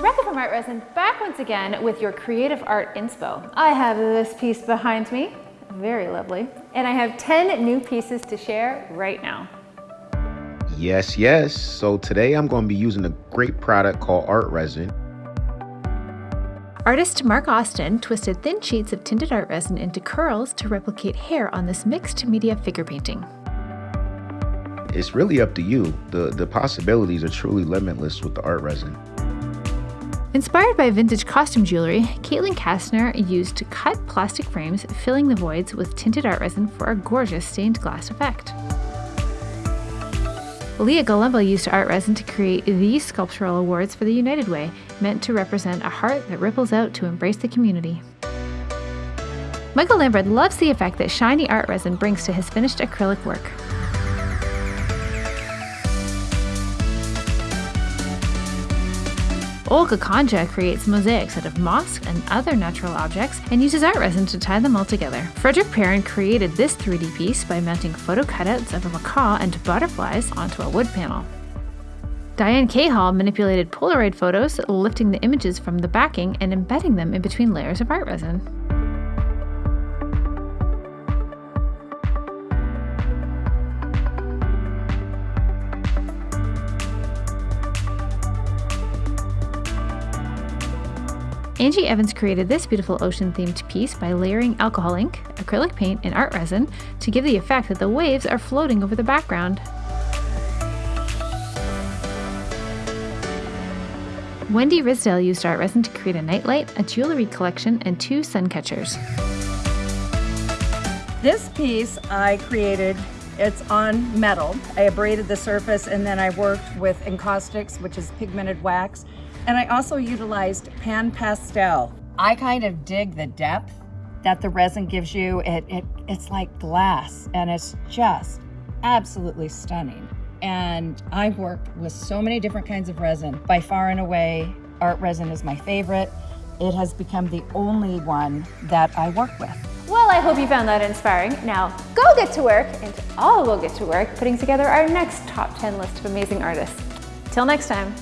Rebecca from Art Resin back once again with your creative art inspo. I have this piece behind me, very lovely, and I have 10 new pieces to share right now. Yes, yes. So today I'm going to be using a great product called Art Resin. Artist Mark Austin twisted thin sheets of tinted art resin into curls to replicate hair on this mixed media figure painting. It's really up to you. The, the possibilities are truly limitless with the art resin. Inspired by vintage costume jewelry, Caitlin Kastner used cut plastic frames, filling the voids with tinted art resin for a gorgeous stained glass effect. Leah Galumba used art resin to create these sculptural awards for the United Way, meant to represent a heart that ripples out to embrace the community. Michael Lambert loves the effect that shiny art resin brings to his finished acrylic work. Olga Kanja creates mosaics out of moss and other natural objects and uses art resin to tie them all together. Frederick Perrin created this 3D piece by mounting photo cutouts of a macaw and butterflies onto a wood panel. Diane Cahall manipulated Polaroid photos, lifting the images from the backing and embedding them in between layers of art resin. Angie Evans created this beautiful ocean-themed piece by layering alcohol ink, acrylic paint, and art resin to give the effect that the waves are floating over the background. Wendy Risdale used art resin to create a nightlight, a jewelry collection, and two sun catchers. This piece I created, it's on metal. I abraded the surface and then I worked with encaustics, which is pigmented wax, and I also utilized pan pastel. I kind of dig the depth that the resin gives you. It, it, it's like glass and it's just absolutely stunning. And I've worked with so many different kinds of resin. By far and away, art resin is my favorite. It has become the only one that I work with. I hope you found that inspiring. Now, go get to work, and all will get to work putting together our next top 10 list of amazing artists. Till next time.